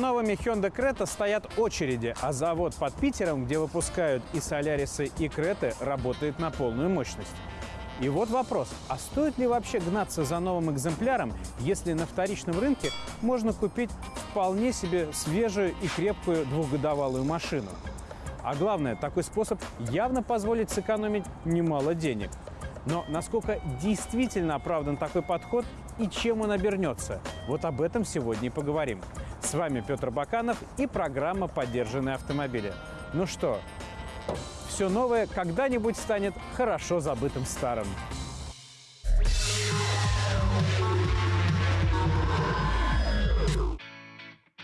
Новыми Hyundai Creta стоят очереди, а завод под Питером, где выпускают и Солярисы, и Креты, работает на полную мощность. И вот вопрос, а стоит ли вообще гнаться за новым экземпляром, если на вторичном рынке можно купить вполне себе свежую и крепкую двухгодовалую машину? А главное, такой способ явно позволит сэкономить немало денег. Но насколько действительно оправдан такой подход и чем он обернется? Вот об этом сегодня и поговорим. С вами Петр Баканов и программа «Поддержанные автомобили». Ну что, все новое когда-нибудь станет хорошо забытым старым.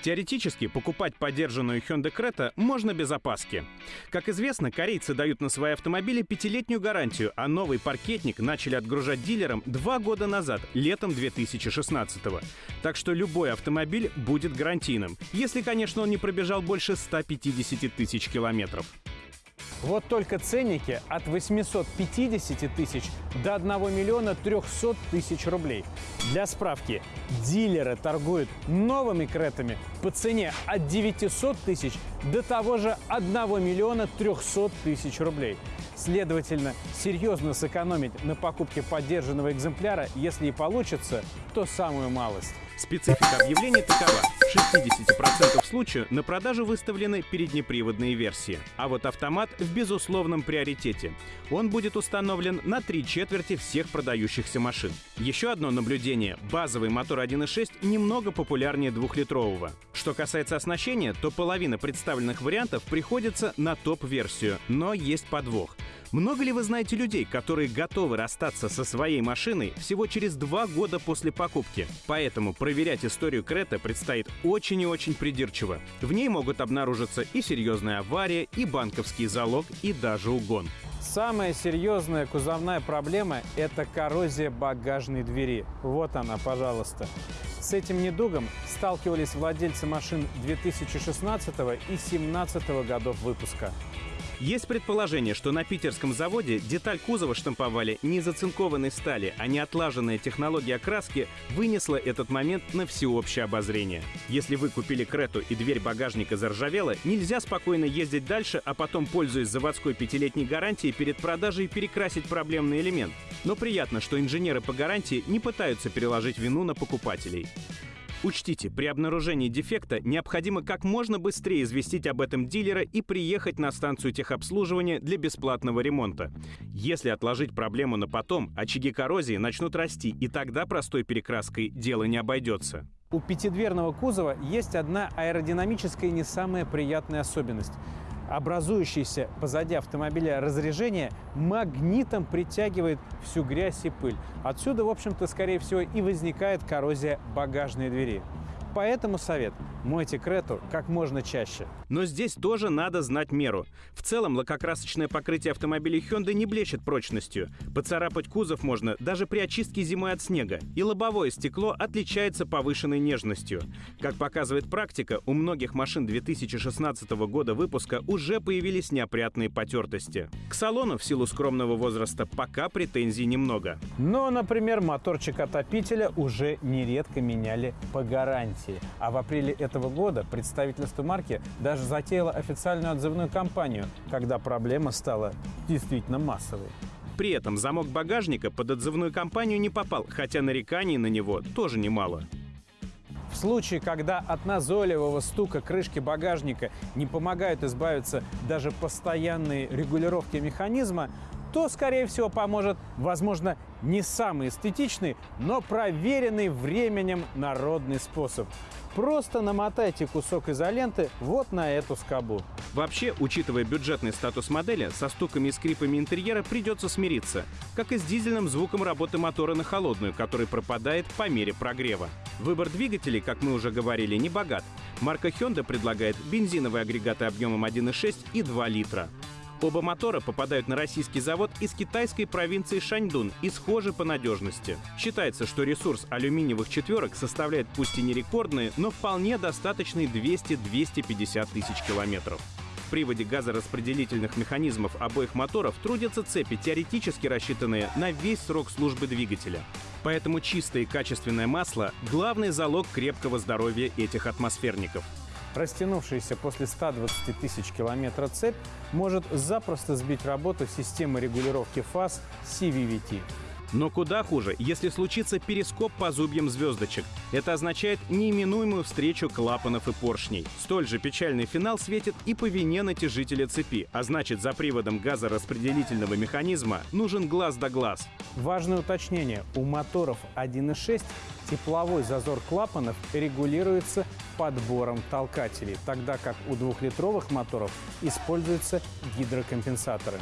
Теоретически покупать поддержанную Hyundai Creta можно без опаски. Как известно, корейцы дают на свои автомобили пятилетнюю гарантию, а новый паркетник начали отгружать дилерам два года назад, летом 2016 -го. Так что любой автомобиль будет гарантийным, если, конечно, он не пробежал больше 150 тысяч километров. Вот только ценники от 850 тысяч до 1 миллиона 300 тысяч рублей. Для справки, дилеры торгуют новыми кретами по цене от 900 тысяч до того же 1 миллиона 300 тысяч рублей. Следовательно, серьезно сэкономить на покупке поддержанного экземпляра, если и получится, то самую малость. Специфика объявлений такова. В 60% случаев на продажу выставлены переднеприводные версии. А вот автомат в безусловном приоритете. Он будет установлен на три четверти всех продающихся машин. Еще одно наблюдение. Базовый мотор 1.6 немного популярнее двухлитрового. Что касается оснащения, то половина представленных вариантов приходится на топ-версию. Но есть подвох. Много ли вы знаете людей, которые готовы расстаться со своей машиной всего через два года после покупки? Поэтому проверять историю Крета предстоит очень и очень придирчиво. В ней могут обнаружиться и серьезная авария, и банковский залог, и даже угон. Самая серьезная кузовная проблема – это коррозия багажной двери. Вот она, пожалуйста. С этим недугом сталкивались владельцы машин 2016 и 2017 годов выпуска. Есть предположение, что на питерском заводе деталь кузова штамповали не из оцинкованной стали, а не отлаженная технология окраски вынесла этот момент на всеобщее обозрение. Если вы купили Крету и дверь багажника заржавела, нельзя спокойно ездить дальше, а потом, пользуясь заводской пятилетней гарантией, перед продажей перекрасить проблемный элемент. Но приятно, что инженеры по гарантии не пытаются переложить вину на покупателей. Учтите, при обнаружении дефекта необходимо как можно быстрее известить об этом дилера и приехать на станцию техобслуживания для бесплатного ремонта. Если отложить проблему на потом, очаги коррозии начнут расти, и тогда простой перекраской дело не обойдется. У пятидверного кузова есть одна аэродинамическая не самая приятная особенность образующееся позади автомобиля разрежение магнитом притягивает всю грязь и пыль. Отсюда, в общем-то, скорее всего, и возникает коррозия багажной двери. Поэтому совет – мойте Крету как можно чаще. Но здесь тоже надо знать меру. В целом лакокрасочное покрытие автомобилей Hyundai не блещет прочностью. Поцарапать кузов можно даже при очистке зимой от снега. И лобовое стекло отличается повышенной нежностью. Как показывает практика, у многих машин 2016 года выпуска уже появились неопрятные потертости. К салону в силу скромного возраста пока претензий немного. Но, например, моторчик отопителя уже нередко меняли по гарантии. А в апреле этого года представительство марки даже затеяло официальную отзывную кампанию, когда проблема стала действительно массовой. При этом замок багажника под отзывную кампанию не попал, хотя нареканий на него тоже немало. В случае, когда от назойливого стука крышки багажника не помогают избавиться даже постоянные регулировки механизма, то, скорее всего, поможет, возможно, не самый эстетичный, но проверенный временем народный способ. Просто намотайте кусок изоленты вот на эту скобу. Вообще, учитывая бюджетный статус модели, со стуками и скрипами интерьера придется смириться, как и с дизельным звуком работы мотора на холодную, который пропадает по мере прогрева. Выбор двигателей, как мы уже говорили, не богат. Марка Hyundai предлагает бензиновые агрегаты объемом 1,6 и 2 литра. Оба мотора попадают на российский завод из китайской провинции Шаньдун и схожи по надежности. Считается, что ресурс алюминиевых четверок составляет пусть и не рекордные, но вполне достаточные 200-250 тысяч километров. в приводе газораспределительных механизмов обоих моторов трудятся цепи, теоретически рассчитанные на весь срок службы двигателя. Поэтому чистое и качественное масло – главный залог крепкого здоровья этих атмосферников. Растянувшаяся после 120 тысяч километров цепь может запросто сбить работу системы регулировки фаз CVVT. Но куда хуже, если случится перископ по зубьям звездочек. Это означает неименуемую встречу клапанов и поршней. Столь же печальный финал светит и по вине натяжителя цепи, а значит за приводом газораспределительного механизма нужен глаз да глаз. Важное уточнение. У моторов 1.6 тепловой зазор клапанов регулируется подбором толкателей, тогда как у двухлитровых моторов используются гидрокомпенсаторы.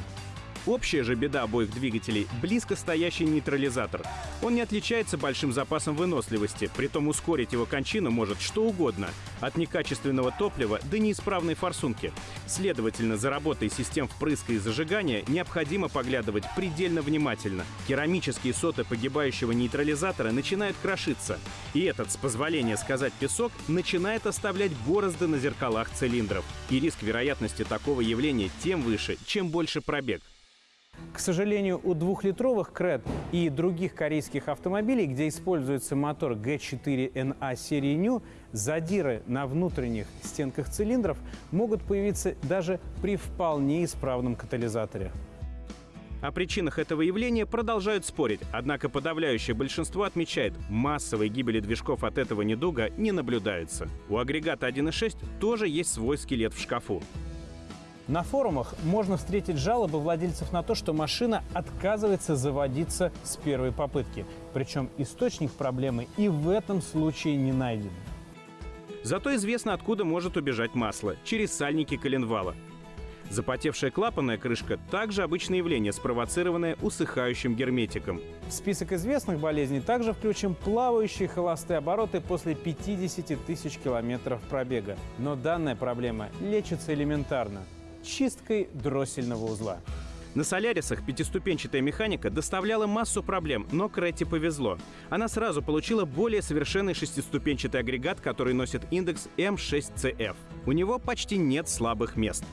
Общая же беда обоих двигателей – близко стоящий нейтрализатор. Он не отличается большим запасом выносливости, притом ускорить его кончину может что угодно – от некачественного топлива до неисправной форсунки. Следовательно, за работой систем впрыска и зажигания необходимо поглядывать предельно внимательно. Керамические соты погибающего нейтрализатора начинают крошиться. И этот, с позволения сказать песок, начинает оставлять борозды на зеркалах цилиндров. И риск вероятности такого явления тем выше, чем больше пробег. К сожалению, у двухлитровых Крет и других корейских автомобилей, где используется мотор G4NA серии New, задиры на внутренних стенках цилиндров могут появиться даже при вполне исправном катализаторе. О причинах этого явления продолжают спорить, однако подавляющее большинство отмечает, массовой гибели движков от этого недуга не наблюдается. У агрегата 1.6 тоже есть свой скелет в шкафу. На форумах можно встретить жалобы владельцев на то, что машина отказывается заводиться с первой попытки. Причем источник проблемы и в этом случае не найден. Зато известно, откуда может убежать масло – через сальники коленвала. Запотевшая клапанная крышка – также обычное явление, спровоцированное усыхающим герметиком. В список известных болезней также включим плавающие холостые обороты после 50 тысяч километров пробега. Но данная проблема лечится элементарно чисткой дроссельного узла. На Солярисах пятиступенчатая механика доставляла массу проблем, но Кретти повезло. Она сразу получила более совершенный шестиступенчатый агрегат, который носит индекс M6CF. У него почти нет слабых мест.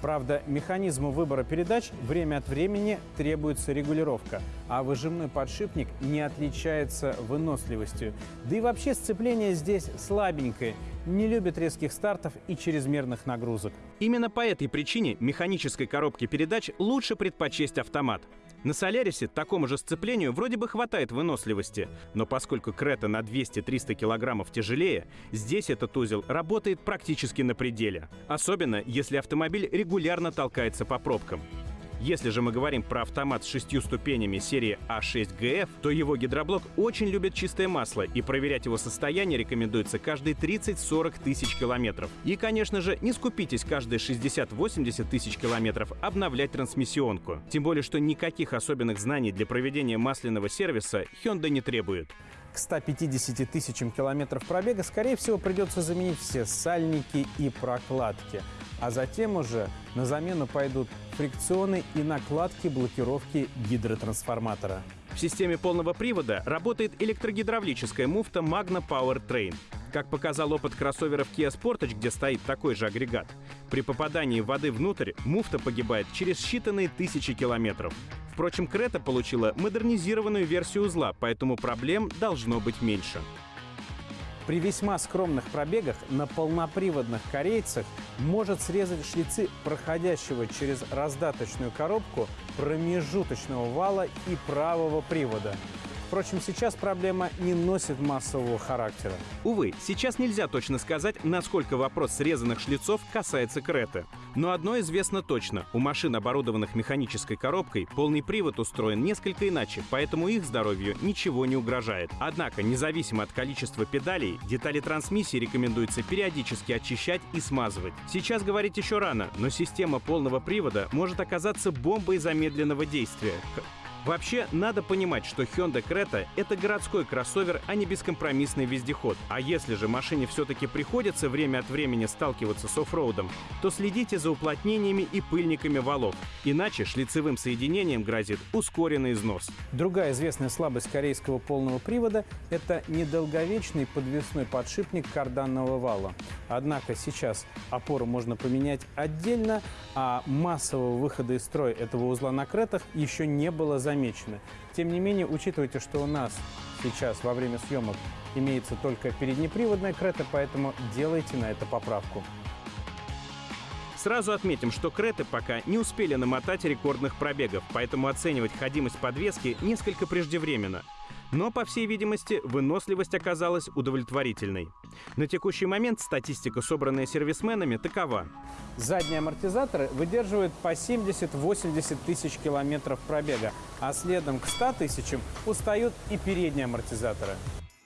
Правда, механизму выбора передач время от времени требуется регулировка, а выжимной подшипник не отличается выносливостью. Да и вообще сцепление здесь слабенькое, не любит резких стартов и чрезмерных нагрузок. Именно по этой причине механической коробке передач лучше предпочесть автомат. На Солярисе такому же сцеплению вроде бы хватает выносливости, но поскольку Крета на 200-300 килограммов тяжелее, здесь этот узел работает практически на пределе. Особенно, если автомобиль регулярно толкается по пробкам. Если же мы говорим про автомат с шестью ступенями серии А6ГФ, то его гидроблок очень любит чистое масло, и проверять его состояние рекомендуется каждые 30-40 тысяч километров. И, конечно же, не скупитесь каждые 60-80 тысяч километров обновлять трансмиссионку. Тем более, что никаких особенных знаний для проведения масляного сервиса Hyundai не требует. К 150 тысячам километров пробега, скорее всего, придется заменить все сальники и прокладки. А затем уже на замену пойдут фрикционы и накладки блокировки гидротрансформатора. В системе полного привода работает электрогидравлическая муфта Magna Power Train. Как показал опыт кроссоверов Kia Sportage, где стоит такой же агрегат, при попадании воды внутрь муфта погибает через считанные тысячи километров. Впрочем, Крета получила модернизированную версию узла, поэтому проблем должно быть меньше. При весьма скромных пробегах на полноприводных корейцах может срезать шлицы проходящего через раздаточную коробку промежуточного вала и правого привода. Впрочем, сейчас проблема не носит массового характера. Увы, сейчас нельзя точно сказать, насколько вопрос срезанных шлицов касается Креты. Но одно известно точно. У машин, оборудованных механической коробкой, полный привод устроен несколько иначе, поэтому их здоровью ничего не угрожает. Однако, независимо от количества педалей, детали трансмиссии рекомендуется периодически очищать и смазывать. Сейчас говорить еще рано, но система полного привода может оказаться бомбой замедленного действия. Вообще, надо понимать, что Hyundai Creta — это городской кроссовер, а не бескомпромиссный вездеход. А если же машине все-таки приходится время от времени сталкиваться с оффроудом, то следите за уплотнениями и пыльниками валов. Иначе шлицевым соединением грозит ускоренный износ. Другая известная слабость корейского полного привода – это недолговечный подвесной подшипник карданного вала. Однако сейчас опору можно поменять отдельно, а массового выхода из строя этого узла на кретах еще не было замечено. Тем не менее, учитывайте, что у нас сейчас во время съемок имеется только переднеприводная крета, поэтому делайте на это поправку. Сразу отметим, что Креты пока не успели намотать рекордных пробегов, поэтому оценивать ходимость подвески несколько преждевременно. Но, по всей видимости, выносливость оказалась удовлетворительной. На текущий момент статистика, собранная сервисменами, такова. Задние амортизаторы выдерживают по 70-80 тысяч километров пробега, а следом к 100 тысячам устают и передние амортизаторы.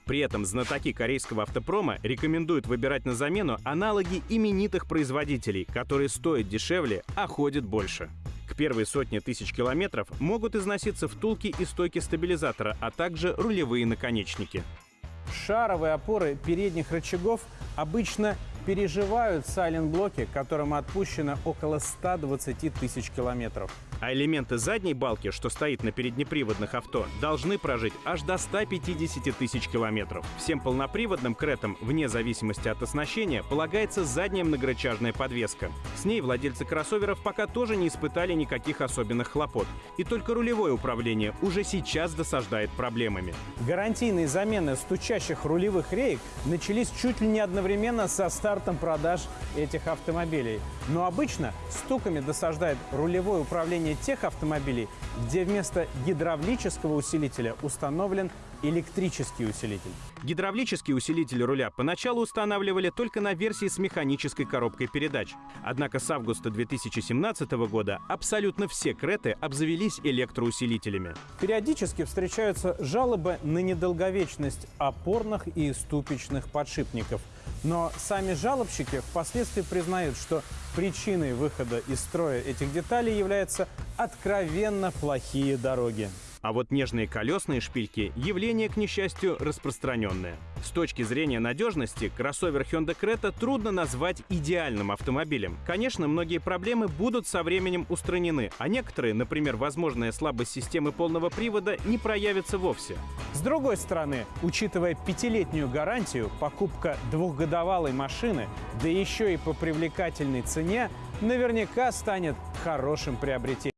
При этом знатоки корейского автопрома рекомендуют выбирать на замену аналоги именитых производителей, которые стоят дешевле, а ходят больше. К первой сотне тысяч километров могут износиться втулки и стойки стабилизатора, а также рулевые наконечники. Шаровые опоры передних рычагов обычно переживают сайлент-блоки, которым отпущено около 120 тысяч километров. А элементы задней балки, что стоит на переднеприводных авто, должны прожить аж до 150 тысяч километров. Всем полноприводным кретам, вне зависимости от оснащения, полагается задняя многорычажная подвеска. С ней владельцы кроссоверов пока тоже не испытали никаких особенных хлопот. И только рулевое управление уже сейчас досаждает проблемами. Гарантийные замены стучащих рулевых реек начались чуть ли не одновременно со стартом продаж этих автомобилей. Но обычно стуками досаждает рулевое управление тех автомобилей, где вместо гидравлического усилителя установлен электрический усилитель. Гидравлический усилитель руля поначалу устанавливали только на версии с механической коробкой передач. Однако с августа 2017 года абсолютно все креты обзавелись электроусилителями. Периодически встречаются жалобы на недолговечность опорных и ступичных подшипников. Но сами жалобщики впоследствии признают, что причиной выхода из строя этих деталей являются откровенно плохие дороги. А вот нежные колесные шпильки – явление, к несчастью, распространенное. С точки зрения надежности, кроссовер Hyundai Creta трудно назвать идеальным автомобилем. Конечно, многие проблемы будут со временем устранены, а некоторые, например, возможная слабость системы полного привода, не проявятся вовсе. С другой стороны, учитывая пятилетнюю гарантию, покупка двухгодовалой машины, да еще и по привлекательной цене, наверняка станет хорошим приобретением.